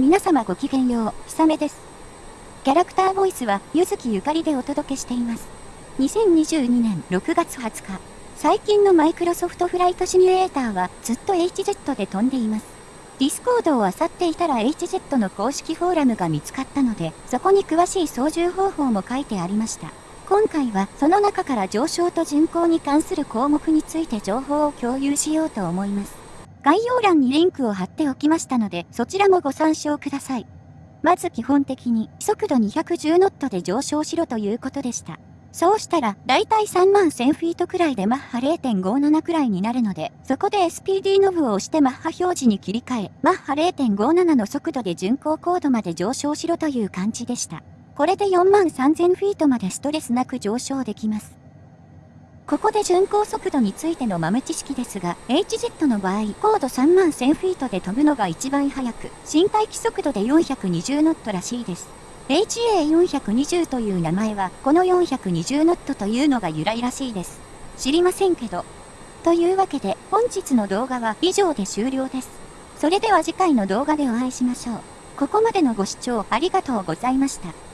皆様ごきげんよう、ひさめです。キャラクターボイスは、結月ゆかりでお届けしています。2022年6月20日、最近のマイクロソフトフライトシミュレーターはずっと HZ で飛んでいます。ディスコードを漁っていたら HZ の公式フォーラムが見つかったので、そこに詳しい操縦方法も書いてありました。今回はその中から上昇と巡航に関する項目について情報を共有しようと思います。概要欄にリンクを貼っておきましたので、そちらもご参照ください。まず基本的に、速度210ノットで上昇しろということでした。そうしたら、だいたい3万1000フィートくらいでマッハ0.57くらいになるので、そこで SPD ノブを押してマッハ表示に切り替え、マッハ0.57の速度で巡航高度まで上昇しろという感じでした。これで4万3000フィートまでストレスなく上昇できます。ここで巡航速度についての豆知識ですが、HZ の場合、高度3万1000フィートで飛ぶのが一番速く、身体機速度で420ノットらしいです。HA420 という名前は、この420ノットというのが由来らしいです。知りませんけど。というわけで、本日の動画は以上で終了です。それでは次回の動画でお会いしましょう。ここまでのご視聴ありがとうございました。